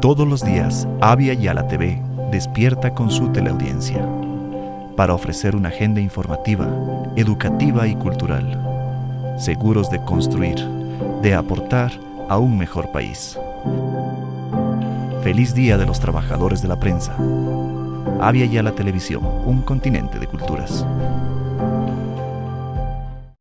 Todos los días, Avia Yala TV despierta con su teleaudiencia para ofrecer una agenda informativa, educativa y cultural, seguros de construir, de aportar a un mejor país. Feliz Día de los Trabajadores de la Prensa. Avia Yala Televisión, un continente de culturas.